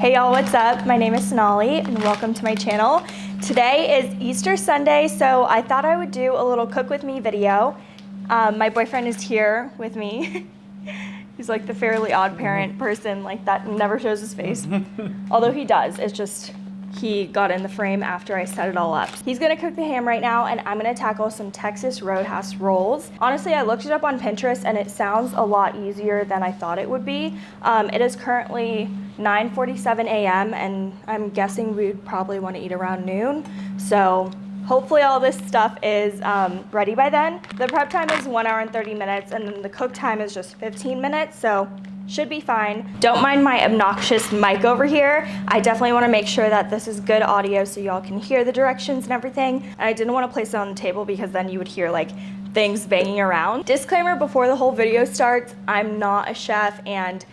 Hey y'all, what's up? My name is Sonali and welcome to my channel. Today is Easter Sunday, so I thought I would do a little cook with me video. Um, my boyfriend is here with me. He's like the fairly odd parent person like that never shows his face. Although he does, it's just he got in the frame after I set it all up. He's gonna cook the ham right now and I'm gonna tackle some Texas Roadhouse rolls. Honestly, I looked it up on Pinterest and it sounds a lot easier than I thought it would be. Um, it is currently 9.47 a.m. and I'm guessing we'd probably wanna eat around noon. So hopefully all this stuff is um, ready by then. The prep time is one hour and 30 minutes and then the cook time is just 15 minutes. So should be fine. Don't mind my obnoxious mic over here. I definitely wanna make sure that this is good audio so y'all can hear the directions and everything. And I didn't wanna place it on the table because then you would hear like things banging around. Disclaimer before the whole video starts, I'm not a chef and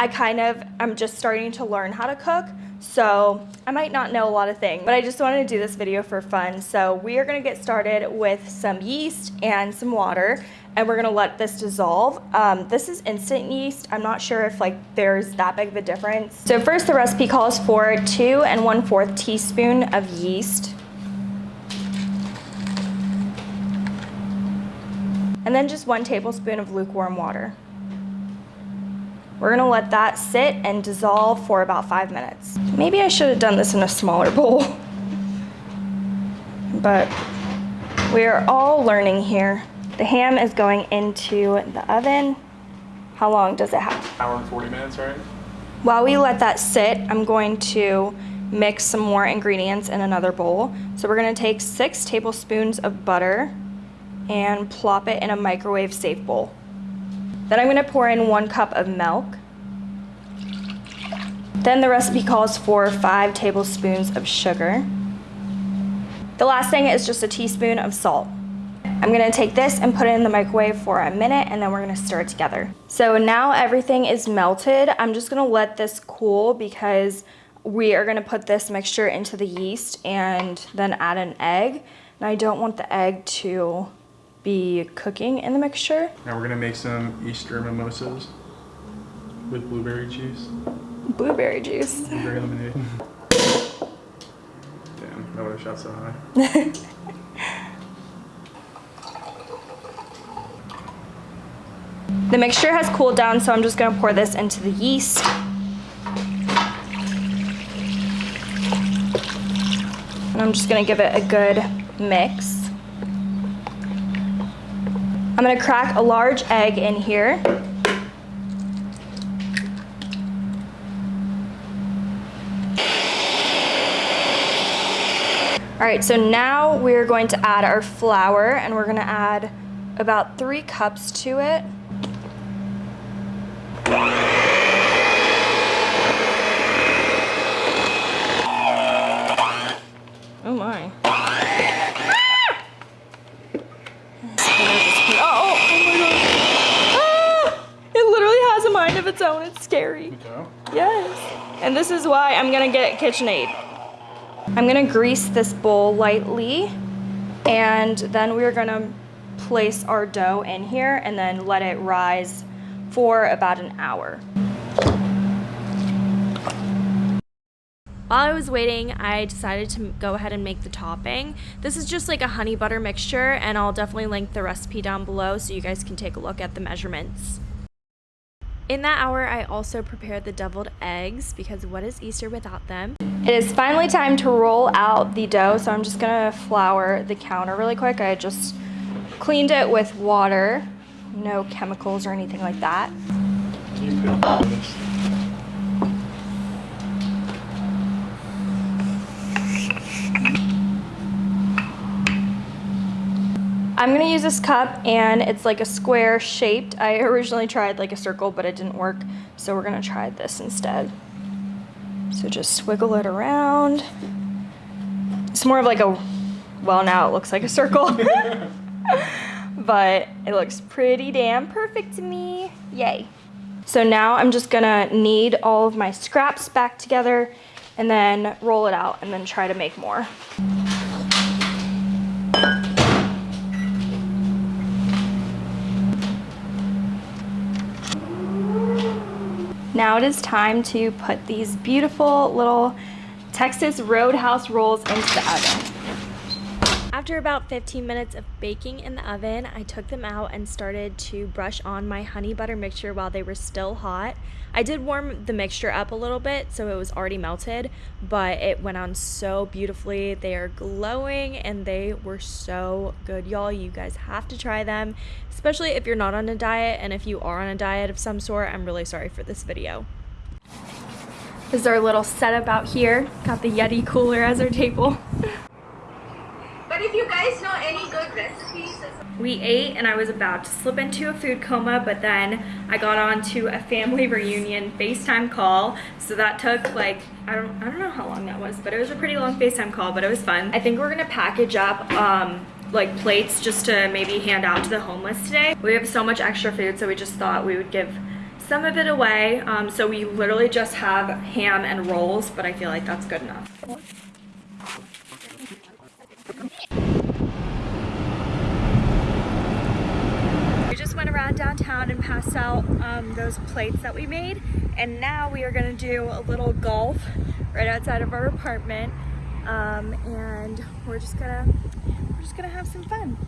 I kind of, I'm just starting to learn how to cook. So I might not know a lot of things, but I just wanted to do this video for fun. So we are gonna get started with some yeast and some water and we're gonna let this dissolve. Um, this is instant yeast. I'm not sure if like there's that big of a difference. So first the recipe calls for two and one fourth teaspoon of yeast. And then just one tablespoon of lukewarm water. We're gonna let that sit and dissolve for about five minutes. Maybe I should have done this in a smaller bowl, but we are all learning here. The ham is going into the oven. How long does it have? Hour and 40 minutes, right? While we let that sit, I'm going to mix some more ingredients in another bowl. So we're gonna take six tablespoons of butter and plop it in a microwave safe bowl. Then I'm gonna pour in one cup of milk. Then the recipe calls for five tablespoons of sugar. The last thing is just a teaspoon of salt. I'm gonna take this and put it in the microwave for a minute and then we're gonna stir it together. So now everything is melted. I'm just gonna let this cool because we are gonna put this mixture into the yeast and then add an egg. And I don't want the egg to be cooking in the mixture. Now we're gonna make some Easter mimosas with blueberry juice. Blueberry juice. Blueberry lemonade. Damn, I would have shot so high. The mixture has cooled down, so I'm just gonna pour this into the yeast. And I'm just gonna give it a good mix. I'm gonna crack a large egg in here. All right, so now we're going to add our flour and we're gonna add about three cups to it. Oh my. Ah! Oh, oh my god. Ah! It literally has a mind of its own. It's scary. Yes. And this is why I'm gonna get KitchenAid. I'm gonna grease this bowl lightly and then we're gonna place our dough in here and then let it rise for about an hour. While I was waiting, I decided to go ahead and make the topping. This is just like a honey butter mixture and I'll definitely link the recipe down below so you guys can take a look at the measurements. In that hour, I also prepared the deviled eggs because what is Easter without them? It is finally time to roll out the dough, so I'm just gonna flour the counter really quick. I just cleaned it with water, no chemicals or anything like that. You put this. I'm gonna use this cup and it's like a square shaped. I originally tried like a circle, but it didn't work. So we're gonna try this instead. So just swiggle it around. It's more of like a, well now it looks like a circle. but it looks pretty damn perfect to me. Yay. So now I'm just gonna knead all of my scraps back together and then roll it out and then try to make more. Now it is time to put these beautiful little Texas Roadhouse rolls into the oven. After about 15 minutes of baking in the oven, I took them out and started to brush on my honey butter mixture while they were still hot. I did warm the mixture up a little bit so it was already melted, but it went on so beautifully. They are glowing and they were so good. Y'all, you guys have to try them, especially if you're not on a diet and if you are on a diet of some sort, I'm really sorry for this video. This is our little setup out here. Got the Yeti cooler as our table. But if you guys know any good recipes, we ate and I was about to slip into a food coma, but then I got on to a family reunion FaceTime call. So that took like, I don't, I don't know how long that was, but it was a pretty long FaceTime call, but it was fun. I think we're gonna package up um, like plates just to maybe hand out to the homeless today. We have so much extra food, so we just thought we would give some of it away. Um, so we literally just have ham and rolls, but I feel like that's good enough. We just downtown and passed out um, those plates that we made. And now we are gonna do a little golf right outside of our apartment. Um, and we're just gonna, we're just gonna have some fun.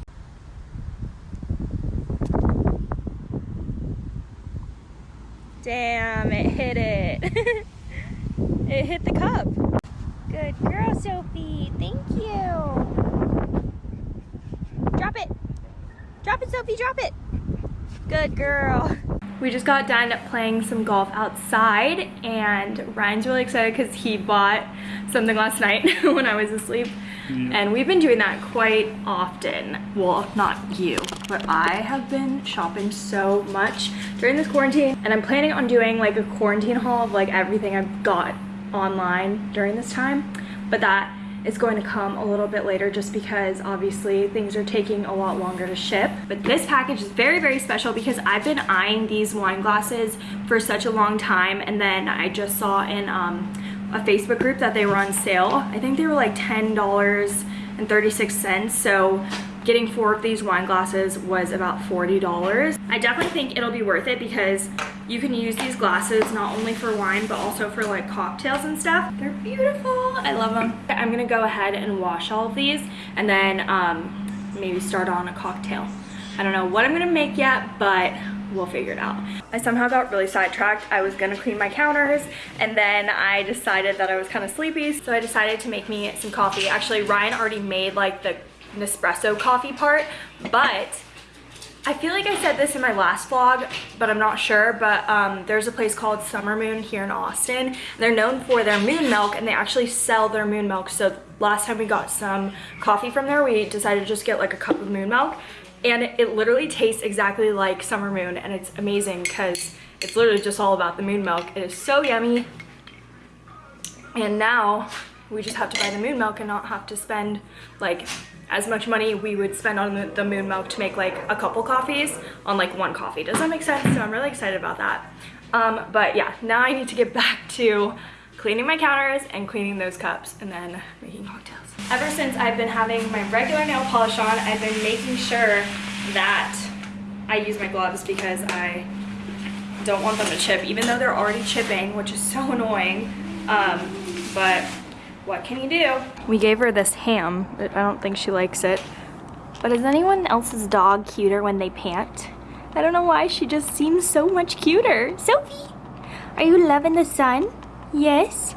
Damn, it hit it. it hit the cup. Good girl, Sophie. Thank you. Drop it. Drop it, Sophie, drop it. Good girl. We just got done playing some golf outside and Ryan's really excited because he bought something last night when I was asleep. And we've been doing that quite often. Well, not you, but I have been shopping so much during this quarantine. And I'm planning on doing like a quarantine haul of like everything I've got online during this time. But that is going to come a little bit later just because obviously things are taking a lot longer to ship. But this package is very, very special because I've been eyeing these wine glasses for such a long time. And then I just saw in um, a Facebook group that they were on sale. I think they were like $10.36. So getting four of these wine glasses was about $40. I definitely think it'll be worth it because you can use these glasses not only for wine but also for like cocktails and stuff. They're beautiful. I love them. I'm gonna go ahead and wash all of these and then um, maybe start on a cocktail. I don't know what I'm gonna make yet, but we'll figure it out. I somehow got really sidetracked. I was gonna clean my counters and then I decided that I was kind of sleepy. So I decided to make me some coffee. Actually, Ryan already made like the Nespresso coffee part, but I feel like I said this in my last vlog, but I'm not sure, but um, there's a place called Summer Moon here in Austin. They're known for their moon milk and they actually sell their moon milk. So last time we got some coffee from there, we decided to just get like a cup of moon milk and it literally tastes exactly like Summer Moon and it's amazing because it's literally just all about the moon milk. It is so yummy. And now we just have to buy the moon milk and not have to spend like as much money we would spend on the, moon milk to make like a couple coffees on like one coffee. Does that make sense? So I'm really excited about that. Um, but yeah, now I need to get back to cleaning my counters and cleaning those cups and then making cocktails. Ever since I've been having my regular nail polish on, I've been making sure that I use my gloves because I don't want them to chip, even though they're already chipping, which is so annoying. Um, but what can you do? We gave her this ham, I don't think she likes it. But is anyone else's dog cuter when they pant? I don't know why, she just seems so much cuter. Sophie, are you loving the sun? Yes.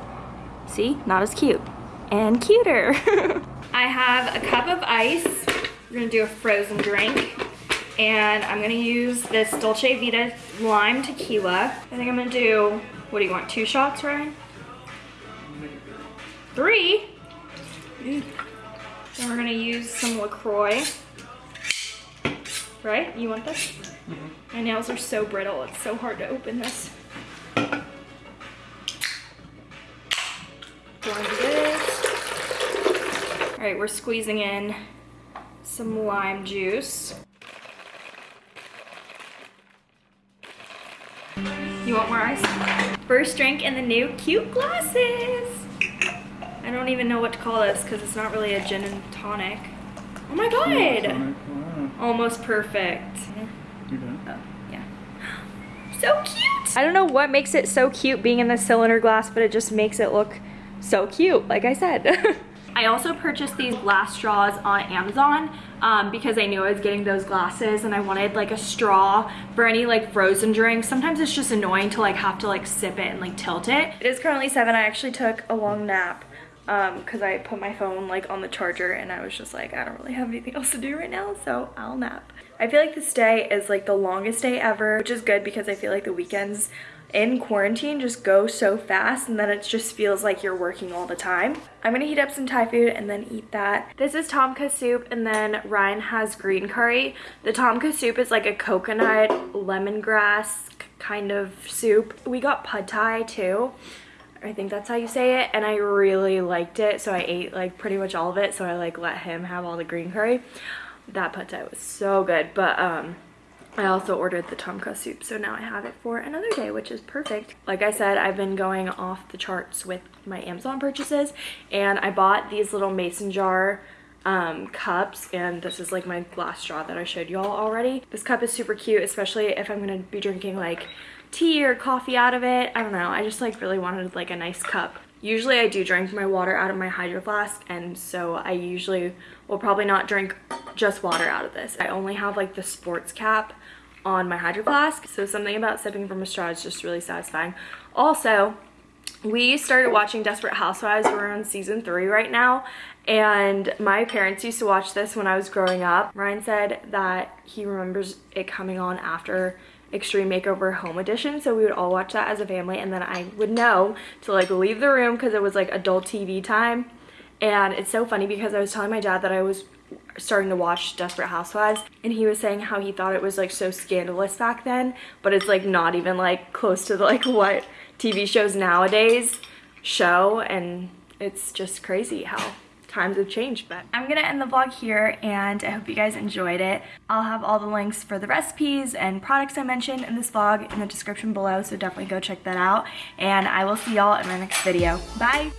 See, not as cute. And cuter. I have a cup of ice. We're gonna do a frozen drink. And I'm gonna use this Dulce Vida lime tequila. I think I'm gonna do, what do you want, two shots, Ryan? Three? Then we're gonna use some LaCroix. Right? You want this? Mm -hmm. My nails are so brittle, it's so hard to open this. this. All right, we're squeezing in some lime juice. You want more ice? First drink in the new cute glasses. I don't even know what to call this because it's not really a gin and tonic. Oh my god! Almost perfect. You done? Oh, yeah. So cute! I don't know what makes it so cute being in the cylinder glass, but it just makes it look so cute, like I said. I also purchased these glass straws on Amazon um, because I knew I was getting those glasses and I wanted like a straw for any like frozen drinks. Sometimes it's just annoying to like have to like sip it and like tilt it. It is currently seven. I actually took a long nap because um, I put my phone like on the charger and I was just like, I don't really have anything else to do right now, so I'll nap. I feel like this day is like the longest day ever, which is good because I feel like the weekends in quarantine just go so fast and then it just feels like you're working all the time. I'm gonna heat up some Thai food and then eat that. This is tom kha soup and then Ryan has green curry. The tom kha soup is like a coconut lemongrass kind of soup. We got pad thai too. I think that's how you say it and I really liked it so I ate like pretty much all of it so I like let him have all the green curry. That pad thai was so good but um I also ordered the tom kha soup, so now I have it for another day, which is perfect. Like I said, I've been going off the charts with my Amazon purchases, and I bought these little mason jar um, cups, and this is like my glass straw that I showed you all already. This cup is super cute, especially if I'm gonna be drinking like tea or coffee out of it. I don't know, I just like really wanted like a nice cup. Usually I do drink my water out of my hydro flask and so I usually will probably not drink just water out of this. I only have like the sports cap on my hydro flask so something about sipping from a straw is just really satisfying. Also, we started watching Desperate Housewives. We're on season three right now. And my parents used to watch this when I was growing up. Ryan said that he remembers it coming on after Extreme Makeover Home Edition. So we would all watch that as a family and then I would know to like leave the room because it was like adult TV time. And it's so funny because I was telling my dad that I was starting to watch Desperate Housewives and he was saying how he thought it was like so scandalous back then but it's like not even like close to like what TV shows nowadays show and it's just crazy how times have changed but i'm gonna end the vlog here and i hope you guys enjoyed it. I'll have all the links for the recipes and products i mentioned in this vlog in the description below so definitely go check that out and i will see y'all in my next video. Bye